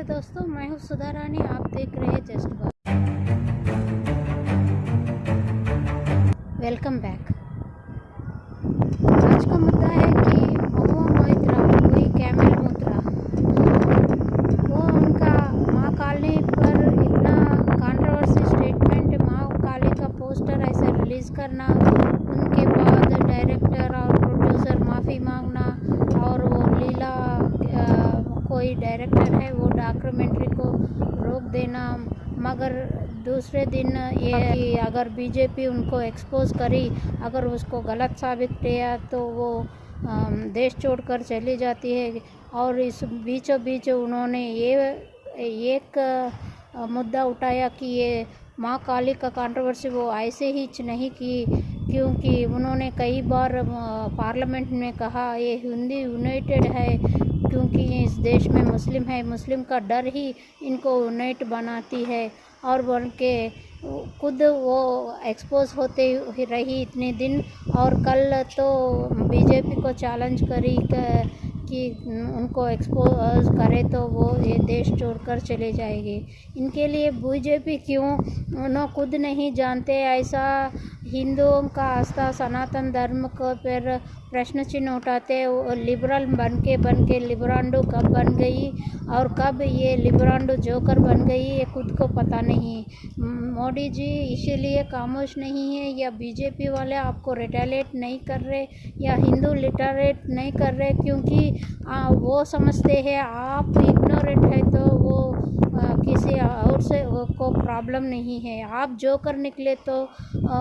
नमस्ते दोस्तों, मैं हूँ सुधा रानी, आप देख रहे हैं जस्ट वेलकम बैक आज का मुद्दा है कि महुआ मोहित्रा वही कैमल मुद्रा वो उनका माँ काली पर इतना कंट्रोवर्सी स्टेटमेंट माँ काली का पोस्टर ऐसे रिलीज़ करना उनके बाद डायरेक्टर और प्रोड्यूसर माफ़ी मांगना और वो लीला अ, कोई डायरेक्टर है वो डॉक्यूमेंट्री को रोक देना। मगर दूसरे दिन ये कि अगर बीजेपी उनको एक्सपोज करी अगर उसको गलत साबित किया तो वो देश छोड़कर चली जाती है। और इस बीचों बीच उन्होंने ये एक मुद्दा उठाया कि ये माँ काली का कंट्रोवर्सी वो ऐसे ही नहीं की क्योंकि उन्होंने कई बार पार्लियामेंट में कहा ये हिंदी यूनाइटेड है क्योंकि इस देश में मुस्लिम है, मुस्लिम का डर ही इनको यूनाइट बनाती है और बन के खुद वो एक्सपोज होते रही इतने दिन। और कल तो बीजेपी को चैलेंज करी कि उनको एक्सपोज करे तो वो ये देश छोड़कर चले जाएँगे। इनके लिए बीजेपी क्यों? उन्होंने खुद नहीं जानते, ऐसा हिंदुओं का आस्था सनातन धर्म को पर प्रश्न चिन्ह उठाते लिबरल बन के बन के लिबरांडो कब बन गई और कब ये लिबरांडो जोकर बन गई ये खुद को पता नहीं। मोदी जी इसीलिए खामोश नहीं है या बीजेपी वाले आपको रिटेलेट नहीं कर रहे या हिंदू लिटरेट नहीं कर रहे क्योंकि आ, वो समझते हैं आप इग्नोरेट है तो वो आ, किसी और से को प्रॉब्लम नहीं है। आप जो कर निकले तो आ,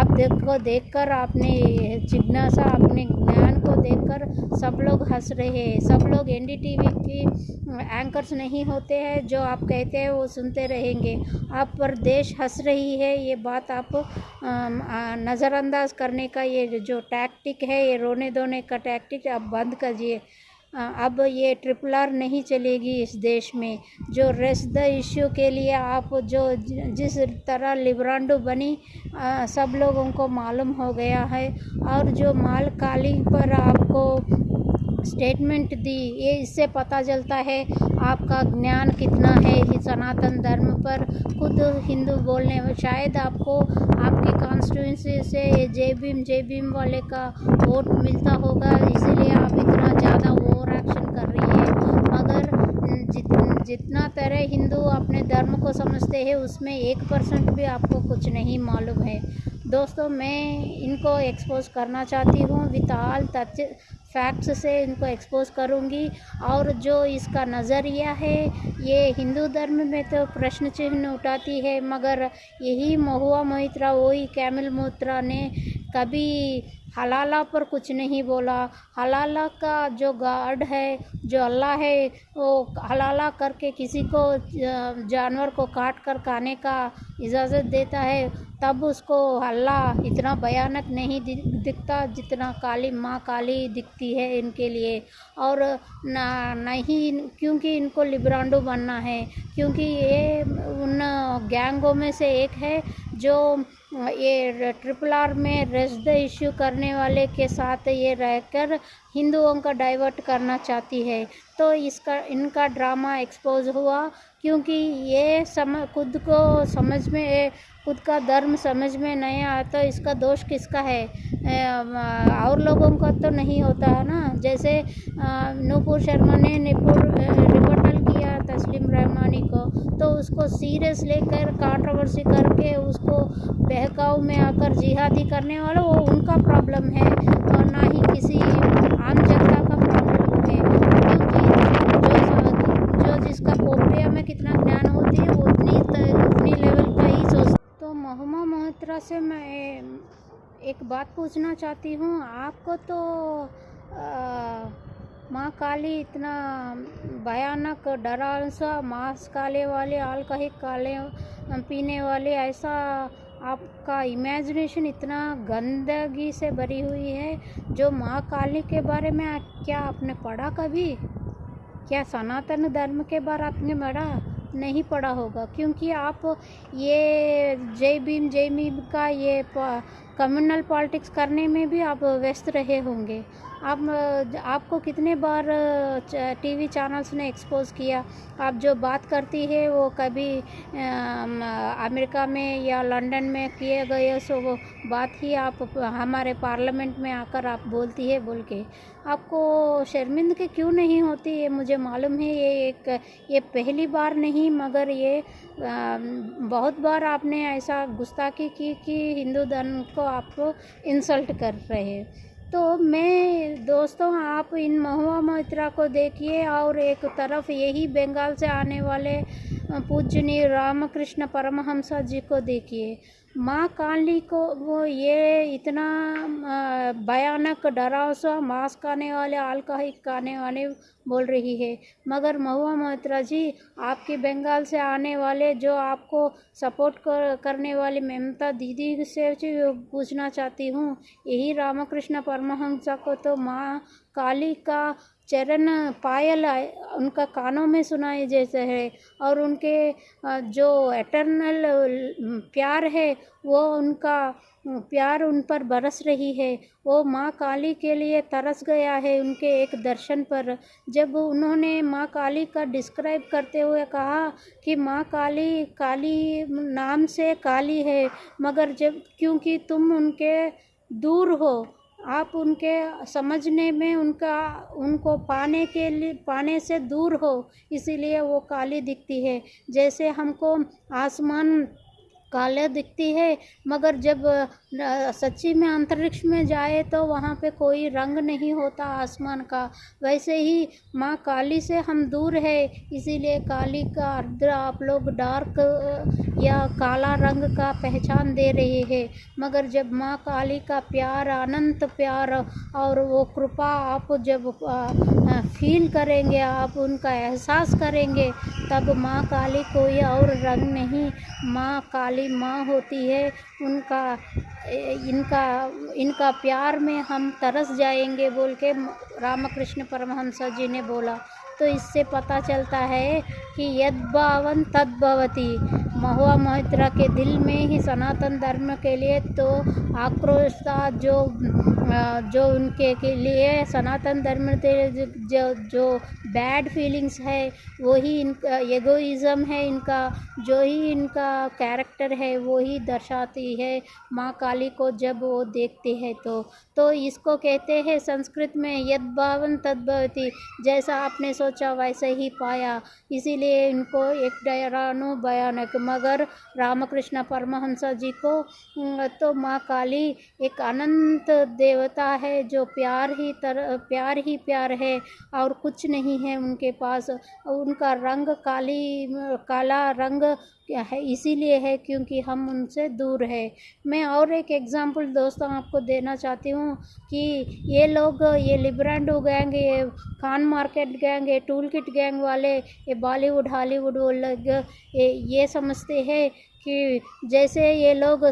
आप देखो देखकर आपने जिज्ञासा अपने ज्ञान को देखकर सब लोग हंस रहे हैं। सब लोग एनडीटीवी की एंकर्स नहीं होते हैं जो आप कहते हैं वो सुनते रहेंगे। आप पर देश हंस रही है ये बात आप नज़रअंदाज करने का ये जो टैक्टिक है ये रोने धोने का टैक्टिक आप बंद करिए अब ये ट्रिपल आर नहीं चलेगी इस देश में। जो रेस्ट द इश्यू के लिए आप जो जिस तरह लिब्रांडो बनी अ, सब लोगों को मालूम हो गया है। और जो माल काली पर आपको स्टेटमेंट दी ये इससे पता चलता है आपका ज्ञान कितना है सनातन धर्म पर। खुद हिंदू बोलने में शायद आपको आपकी कॉन्स्टिट्यूंसी से जय भीम जय भीम वाले का वोट मिलता होगा इसीलिए आप इतना ज़्यादा ओवर एक्शन कर रही है मगर जित, जितना तरह हिंदू अपने धर्म को समझते हैं, उसमें एक परसेंट भी आपको कुछ नहीं मालूम है। दोस्तों, मैं इनको एक्सपोज करना चाहती हूँ। विथ ऑल तथ्य फैक्ट्स से इनको एक्सपोज करूँगी। और जो इसका नज़रिया है, ये हिंदू धर्म में तो प्रश्न चिन्ह उठाती है, मगर यही महुआ मोहित्रा वही कैमल मोत्रा ने कभी हलाला पर कुछ नहीं बोला। हलाला का जो गार्ड है, जो अल्लाह है, वो हलाला करके किसी को जानवर को काट कर खाने का इजाज़त देता है, तब उसको अल्लाह इतना भयानक नहीं दिखता जितना काली माँ काली दिखती है इनके लिए। और ना, नहीं, क्योंकि इनको लिब्रांडो बनना है, क्योंकि ये उन गैंगों में से एक है जो ये ट्रिपल आर में रेस्ट द इश्यू करने वाले के साथ ये रहकर हिंदुओं का डाइवर्ट करना चाहती है। तो इसका, इनका ड्रामा एक्सपोज हुआ क्योंकि ये सम, खुद को समझ में, खुद का धर्म समझ में नहीं आता तो इसका दोष किसका है? और लोगों का तो नहीं होता है ना? जैसे नूपुर शर्मा ने निपुर रिपोर्टल किया तस्लीम रहमानी को तो उसको सीरियस लेकर कंट्रोवर्सी करके उसको बहकाव में आकर जिहादी करने वाले वो उनका प्रॉब्लम है। और ना ही किसी आम जनता का प्रॉब्लम है। क्योंकि जो जो जिसका पोखरिया में कितना ज्ञान होती है वो उतनी उतनी लेवल का ही सोच तो मोहम्मद मोहत्रा से मैं एक बात पूछना चाहती हूँ। आपको तो आ, माँ काली इतना भयानक, डरावना सा मांस काले वाले, अल्कोहलिक काले पीने वाले, ऐसा आपका इमेजिनेशन इतना गंदगी से भरी हुई है, जो माँ काली के बारे में क्या आपने पढ़ा कभी? क्या सनातन धर्म के बारे आपने पढ़ा? नहीं पढ़ा होगा, क्योंकि आप ये जय भीम जय भीम का ये कम्युनल पॉलिटिक्स करने में भी आप व्यस्त रहे होंगे। आप, आपको कितने बार टीवी चैनल्स ने एक्सपोज किया? आप जो बात करती है, वो कभी अमेरिका में या लंदन में किए गए, सो वो बात ही आप, हमारे पार्लियामेंट में आकर आप बोलती है, बोल के। आपको शर्मिंदगी क्यों नहीं होती? ये मुझे मालूम है, ये एक, ये पहली बार नहीं, मगर ये बहुत बार आपने ऐसा गुस्ताखी की, कि हिंदू धर्म को आपको इंसल्ट कर रहे तो मैं, दोस्तों, आप इन महुआ मोहित्रा को देखिए और एक तरफ़ यही बंगाल से आने वाले पूजनीय रामकृष्ण परमहंस जी को देखिए। माँ काली को वो ये इतना भयानक डराव सा मांस खाने वाले अल्कोहलिक खाने वाले बोल रही है। मगर महुआ मोहत्रा जी आपके बंगाल से आने वाले जो आपको सपोर्ट कर, करने वाली ममता दीदी से पूछना चाहती हूँ यही रामकृष्ण परमहंसा को तो माँ काली का चरण पायल उनका कानों में सुनाए जैसे है और उनके जो एटर्नल प्यार है, वो उनका प्यार उन पर बरस रही है। वो माँ काली के लिए तरस गया है उनके एक दर्शन पर। जब उन्होंने माँ काली का डिस्क्राइब करते हुए कहा कि माँ काली काली नाम से काली है, मगर जब, क्योंकि तुम उनके दूर हो आप उनके समझने में उनका, उनको पाने के लिए, पाने से दूर हो, इसीलिए वो काली दिखती है। जैसे हमको आसमान काले दिखती है, मगर जब सच्ची में अंतरिक्ष में जाए तो वहाँ पे कोई रंग नहीं होता आसमान का। वैसे ही माँ काली से हम दूर है, इसीलिए काली का अर्ध आप लोग डार्क या काला रंग का पहचान दे रहे हैं। मगर जब माँ काली का प्यार, अनंत प्यार और वो कृपा आप जब फील करेंगे, आप उनका एहसास करेंगे, तब माँ काली कोई और रंग नहीं। माँ काली हमारी माँ होती है, उनका इनका इनका प्यार में हम तरस जाएँगे बोल के रामकृष्ण परमहंस जी ने बोला। तो इससे पता चलता है कि यद भावन तद भवती। महुआ मोहित्रा के दिल में ही सनातन धर्म के लिए तो आक्रोश था जो जो उनके के लिए सनातन धर्म के जो जो बैड फीलिंग्स है, वही इनका एगोइज़म है इनका, जो ही इनका कैरेक्टर है वो ही दर्शाती है माँ काली को जब वो देखते हैं तो। तो इसको कहते हैं संस्कृत में यद भावन तद्भवती, जैसा आपने सोचा वैसे ही पाया। इसीलिए इनको एक डरानु भयानक, मगर रामकृष्ण परमहंसा जी को तो माँ काली एक अनंत देवता है जो प्यार ही तर प्यार ही प्यार है और कुछ नहीं है उनके पास। उनका रंग काली काला रंग है इसीलिए है क्योंकि हम उनसे दूर है। मैं और एक एग्ज़ाम्पल दोस्तों आपको देना चाहती हूँ कि ये लोग ये लिब्रांडो गैंग ये खान मार्केट गैंग ये टूल किट गैंग वाले ये बॉलीवुड हॉलीवुड वो लोग ये, ये समझते हैं कि जैसे ये लोग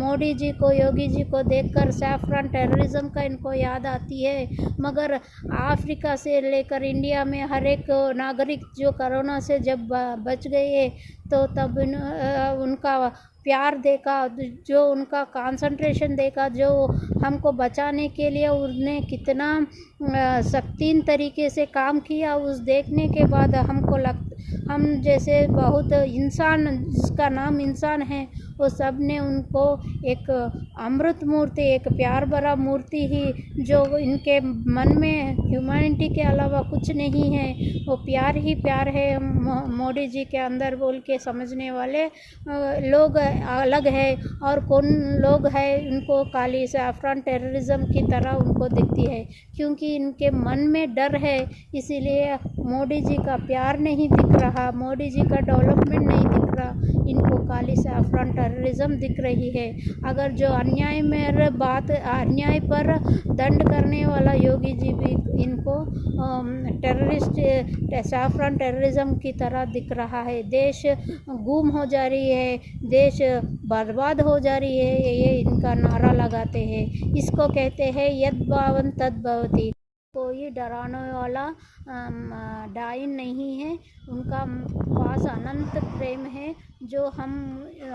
मोदी जी को, योगी जी को देखकर सैफरन टेररिज्म का इनको याद आती है, मगर अफ्रीका से लेकर इंडिया में हर एक नागरिक जो कोरोना से जब बच गए तो तब इन उनका प्यार देखा जो उनका कंसंट्रेशन देखा जो हमको बचाने के लिए उन्हें कितना सख्तीन तरीके से काम किया, उस देखने के बाद हमको लग, हम जैसे बहुत इंसान, जिसका नाम इंसान है वो सबने उनको एक अमृत मूर्ति, एक प्यार भरा मूर्ति ही, जो इनके मन में ह्यूमैनिटी के अलावा कुछ नहीं है। वो प्यार ही प्यार है मोदी जी के अंदर बोल के समझने वाले लोग अलग है और कौन लोग है उनको काली सैफरान टेररिज्म की तरह उनको दिखती है। क्योंकि इनके मन में डर है, इसीलिए मोदी जी का प्यार नहीं दिख रहा, मोदी जी का डेवलपमेंट नहीं दिख रहा इनको काली सैफरान टेररिज्म दिख रही है। अगर जो अन्याय में बात, अन्याय पर दंड करने वाला योगी जी भी इनको टेररिस्ट सैफरान टेररिज्म की तरह दिख रहा है। देश गुम हो जा रही है, देश बर्बाद हो जा रही है, ये इनका नारा लगाते हैं। इसको कहते हैं यद भावन तद भवती कोई डराने वाला डाइन नहीं है। उनका पास अनंत प्रेम है, जो हम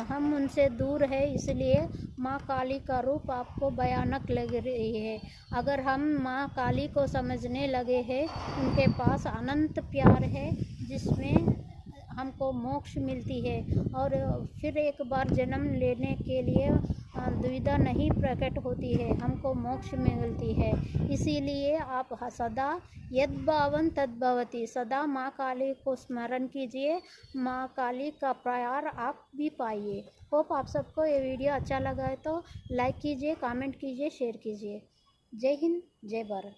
हम उनसे दूर है, इसलिए माँ काली का रूप आपको भयानक लग रही है। अगर हम माँ काली को समझने लगे हैं, उनके पास अनंत प्यार है, जिसमें हमको मोक्ष मिलती है। और फिर एक बार जन्म लेने के लिए दुविधा नहीं प्रकट होती है, हमको मोक्ष मिलती है। इसीलिए आप सदा यद भावन तद्भवती, सदा माँ काली को स्मरण कीजिए। माँ काली का प्यार आप भी पाइए। होप आप सबको ये वीडियो अच्छा लगा है तो लाइक कीजिए कमेंट कीजिए शेयर कीजिए। जय हिंद, जय भारत।